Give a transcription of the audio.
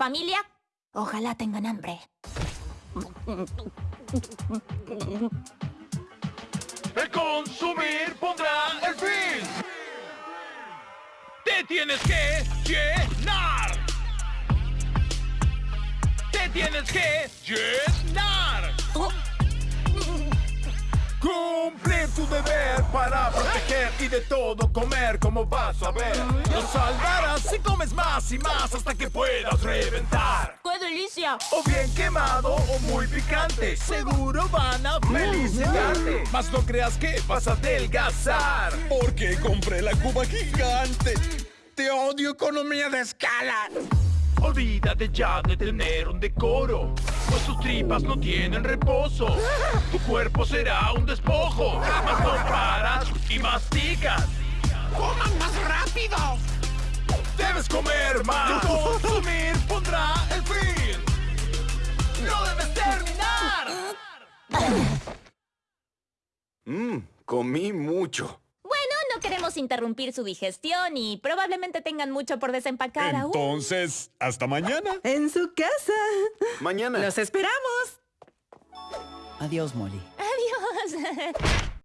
Familia, ojalá tengan hambre. El consumir pondrá el fin. Te tienes que llenar. Te tienes que llenar. Cumplir tu deber para y de todo comer como vas a ver. Lo salvarás si comes más y más hasta que puedas reventar. ¡Qué delicia! O bien quemado o muy picante Seguro van a felicitarte Mas no creas que vas a adelgazar Porque compré la cuba gigante. Te odio, economía de escala. Olvídate ya de tener un decoro Pues tus tripas no tienen reposo Tu cuerpo será un despojo y masticas ¡Coman más rápido! Debes comer más Consumir pondrá el fin No debes terminar Mmm, comí mucho. Bueno, no queremos interrumpir su digestión y probablemente tengan mucho por desempacar aún. Entonces, hasta mañana. En su casa. Mañana. Los esperamos. Adiós, Molly. Adiós.